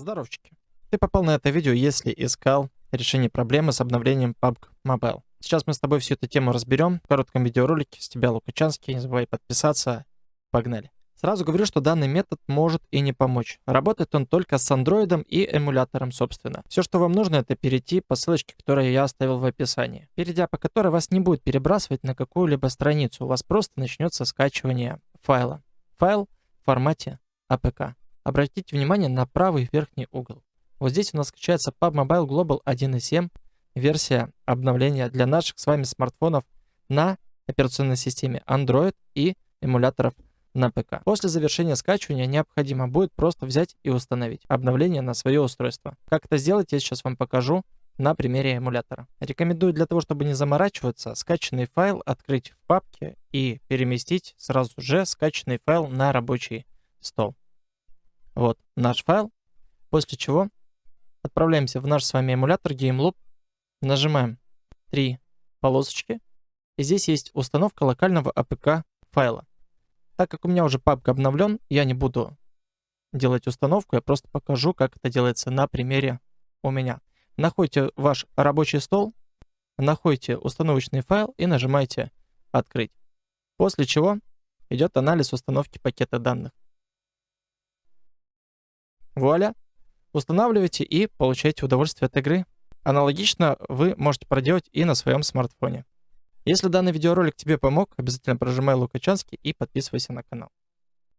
Здоровчики. Ты попал на это видео, если искал решение проблемы с обновлением PUBG Mobile. Сейчас мы с тобой всю эту тему разберем в коротком видеоролике. С тебя Лукачанский. Не забывай подписаться. Погнали. Сразу говорю, что данный метод может и не помочь. Работает он только с андроидом и эмулятором, собственно. Все, что вам нужно, это перейти по ссылочке, которую я оставил в описании. Перейдя по которой вас не будет перебрасывать на какую-либо страницу. У вас просто начнется скачивание файла. Файл в формате APK. Обратите внимание на правый верхний угол. Вот здесь у нас скачается PUBG Mobile Global 1.7, версия обновления для наших с вами смартфонов на операционной системе Android и эмуляторов на ПК. После завершения скачивания необходимо будет просто взять и установить обновление на свое устройство. Как это сделать, я сейчас вам покажу на примере эмулятора. Рекомендую для того, чтобы не заморачиваться, скачанный файл открыть в папке и переместить сразу же скачанный файл на рабочий стол. Вот наш файл. После чего отправляемся в наш с вами эмулятор GameLoop. Нажимаем три полосочки. И здесь есть установка локального APK файла. Так как у меня уже папка обновлен, я не буду делать установку, я просто покажу, как это делается на примере у меня. Находите ваш рабочий стол, находите установочный файл и нажимаете «Открыть». После чего идет анализ установки пакета данных. Вуаля! Устанавливайте и получайте удовольствие от игры. Аналогично вы можете проделать и на своем смартфоне. Если данный видеоролик тебе помог, обязательно прожимай Лукачанский и подписывайся на канал.